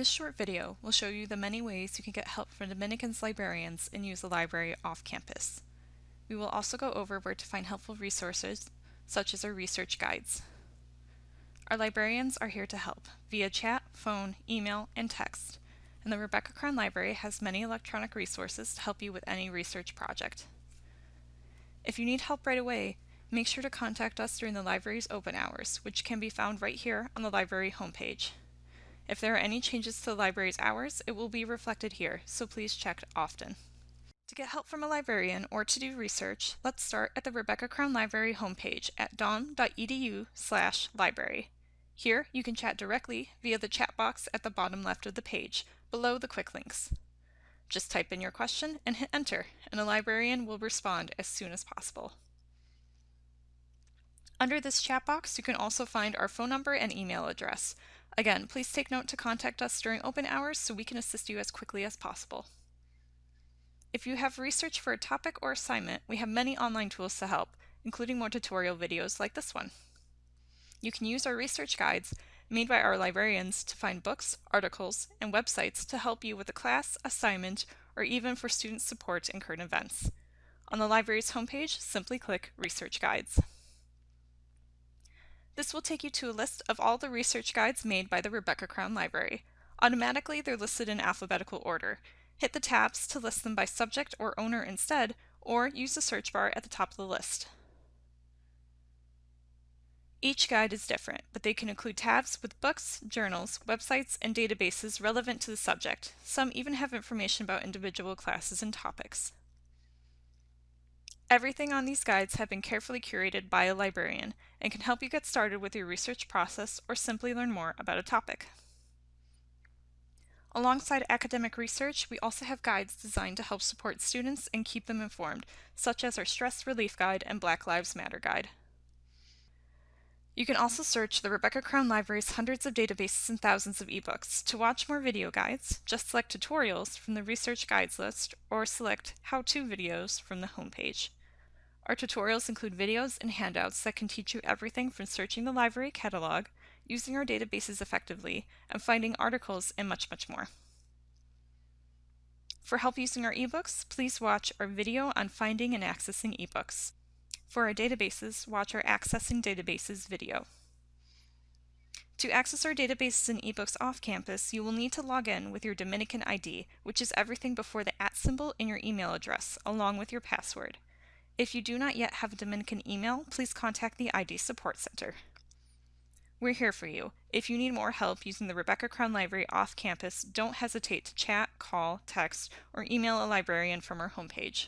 This short video will show you the many ways you can get help from Dominican's librarians and use the library off campus. We will also go over where to find helpful resources, such as our research guides. Our librarians are here to help via chat, phone, email, and text, and the Rebecca Crown Library has many electronic resources to help you with any research project. If you need help right away, make sure to contact us during the library's open hours, which can be found right here on the library homepage. If there are any changes to the library's hours, it will be reflected here, so please check often. To get help from a librarian or to do research, let's start at the Rebecca Crown Library homepage at dom.edu slash library. Here, you can chat directly via the chat box at the bottom left of the page, below the quick links. Just type in your question and hit enter, and a librarian will respond as soon as possible. Under this chat box, you can also find our phone number and email address. Again, please take note to contact us during open hours so we can assist you as quickly as possible. If you have research for a topic or assignment, we have many online tools to help, including more tutorial videos like this one. You can use our research guides made by our librarians to find books, articles, and websites to help you with a class, assignment, or even for student support and current events. On the library's homepage, simply click Research Guides. This will take you to a list of all the research guides made by the Rebecca Crown Library. Automatically, they're listed in alphabetical order. Hit the tabs to list them by subject or owner instead, or use the search bar at the top of the list. Each guide is different, but they can include tabs with books, journals, websites, and databases relevant to the subject. Some even have information about individual classes and topics. Everything on these guides have been carefully curated by a librarian and can help you get started with your research process or simply learn more about a topic. Alongside academic research, we also have guides designed to help support students and keep them informed, such as our Stress Relief Guide and Black Lives Matter Guide. You can also search the Rebecca Crown Library's hundreds of databases and thousands of ebooks. To watch more video guides, just select Tutorials from the Research Guides list or select How-To videos from the homepage. Our tutorials include videos and handouts that can teach you everything from searching the library catalog, using our databases effectively, and finding articles and much, much more. For help using our ebooks, please watch our video on finding and accessing ebooks. For our databases, watch our Accessing Databases video. To access our databases and ebooks off campus, you will need to log in with your Dominican ID, which is everything before the at symbol in your email address, along with your password. If you do not yet have a Dominican email, please contact the ID Support Center. We're here for you. If you need more help using the Rebecca Crown Library off campus, don't hesitate to chat, call, text, or email a librarian from our homepage.